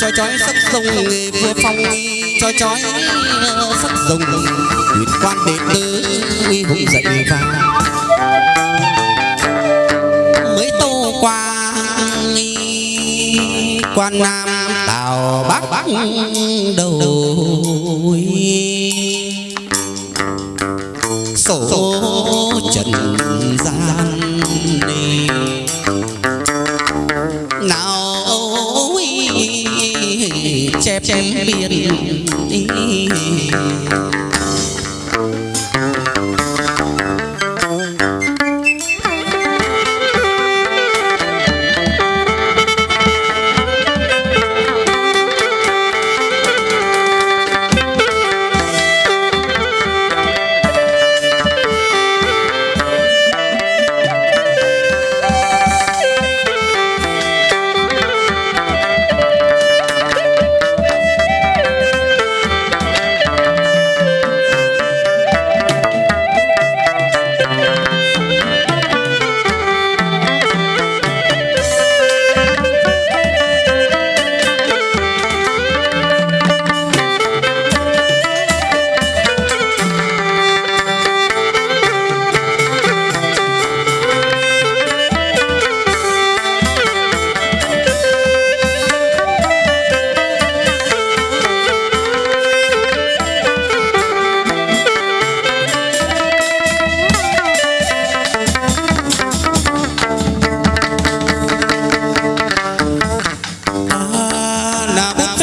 chói chói sắc sông vừa phong. Chói chói sắc rồng huyền quan đệ tử uy hùng dậy vang mới tô qua quan nam tào bắc bắc đầu sổ trần gian. Đi.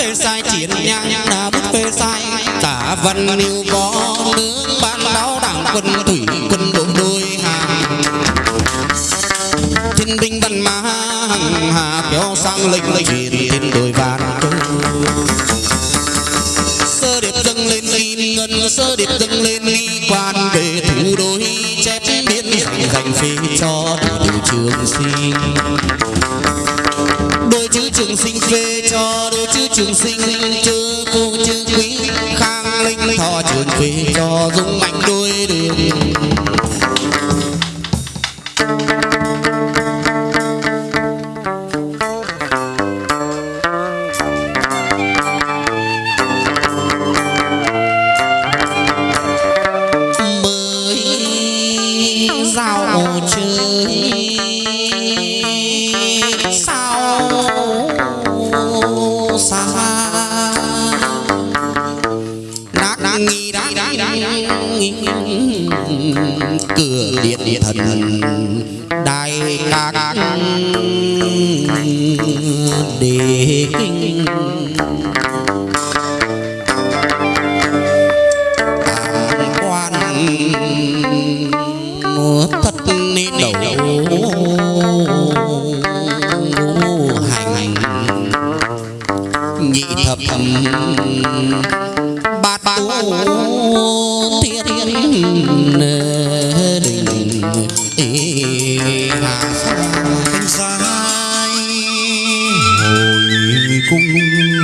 Phê sai chiến nhang là bút phê sai. Tả văn lưu có nước ban báo đảng quân thủy quân đội đôi hàng. Thiên binh văn mã hằng hà kéo sang lệnh lệnh thiên đôi vàng sơ điệp dâng lên ly ngân, sơ điệp dâng lên ly quan về thủ đôi chép biến dành dành phi cho từ trường sinh trường sinh phê cho đôi chữ trường sinh, chữ cô chữ quý. Khang linh thọ trường phê cho dung mạnh đôi đường. Mới giao chơi. Xa nát nghi đá cửa điện điện thần đại các đề kinh thiên đình hà